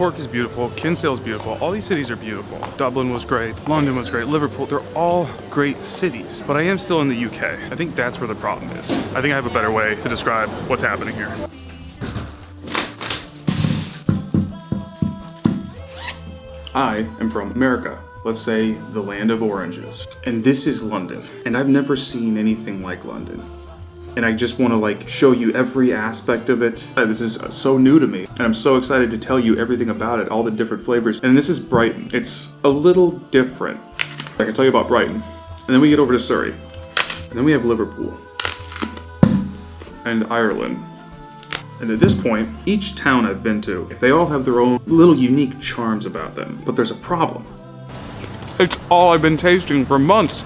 Cork is beautiful, Kinsale is beautiful, all these cities are beautiful. Dublin was great, London was great, Liverpool, they're all great cities. But I am still in the UK. I think that's where the problem is. I think I have a better way to describe what's happening here. I am from America. Let's say the land of oranges. And this is London. And I've never seen anything like London. And I just want to like show you every aspect of it. Uh, This is so new to me. And I'm so excited to tell you everything about it, all the different flavors. And this is Brighton. It's a little different. I can tell you about Brighton. And then we get over to Surrey. And then we have Liverpool. And Ireland. And at this point, each town I've been to, they all have their own little unique charms about them. But there's a problem. It's all I've been tasting for months.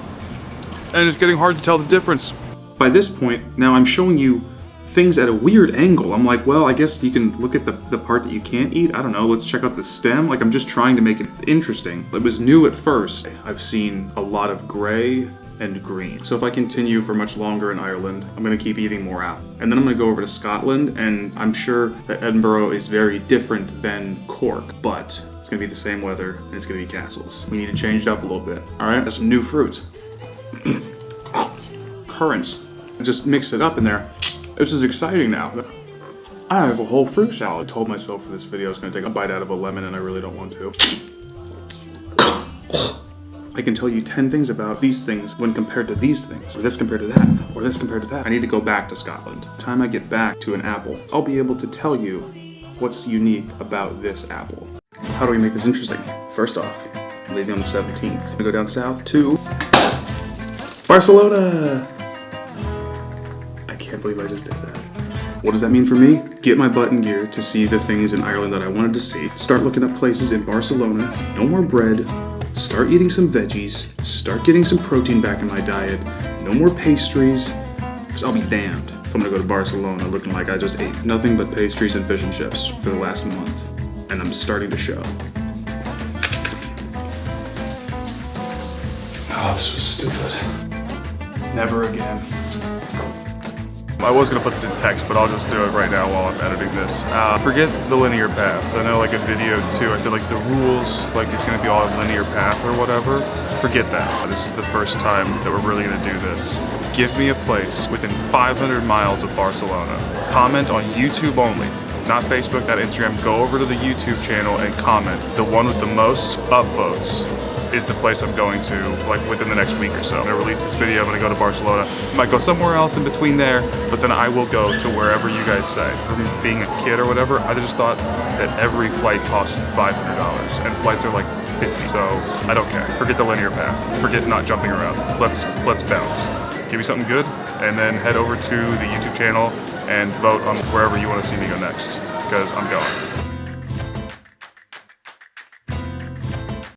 And it's getting hard to tell the difference. By this point, now I'm showing you things at a weird angle. I'm like, well, I guess you can look at the, the part that you can't eat. I don't know, let's check out the stem. Like, I'm just trying to make it interesting. It was new at first. I've seen a lot of gray and green. So if I continue for much longer in Ireland, I'm gonna keep eating more out. And then I'm gonna go over to Scotland, and I'm sure that Edinburgh is very different than Cork, but it's gonna be the same weather, and it's gonna be castles. We need to change it up a little bit. All right, there's some new fruits. Currants. Just mix it up in there. This is exciting now. I have a whole fruit salad. I told myself for this video I was gonna take a bite out of a lemon, and I really don't want to. I can tell you 10 things about these things when compared to these things, or this compared to that, or this compared to that. I need to go back to Scotland. Time I get back to an apple, I'll be able to tell you what's unique about this apple. How do we make this interesting? First off, leaving on the 17th. We go down south to Barcelona. I can't believe I just did that. What does that mean for me? Get my butt in gear to see the things in Ireland that I wanted to see. Start looking up places in Barcelona. No more bread. Start eating some veggies. Start getting some protein back in my diet. No more pastries. Because I'll be damned if I'm gonna go to Barcelona looking like I just ate nothing but pastries and fish and chips for the last month. And I'm starting to show. Oh, this was stupid. Never again. I was gonna put this in text, but I'll just do it right now while I'm editing this. Uh, forget the linear paths. I know like a video too, I said like the rules, like it's gonna be all a linear path or whatever. Forget that. This is the first time that we're really gonna do this. Give me a place within 500 miles of Barcelona. Comment on YouTube only not Facebook, not Instagram. Go over to the YouTube channel and comment. The one with the most upvotes is the place I'm going to like within the next week or so. I'm gonna release this video, I'm gonna go to Barcelona. Might go somewhere else in between there, but then I will go to wherever you guys say. From being a kid or whatever, I just thought that every flight cost $500 and flights are like 50, so I don't care. Forget the linear path. Forget not jumping around. Let's, let's bounce. Give me something good, and then head over to the YouTube channel and vote on wherever you want to see me go next, because I'm going.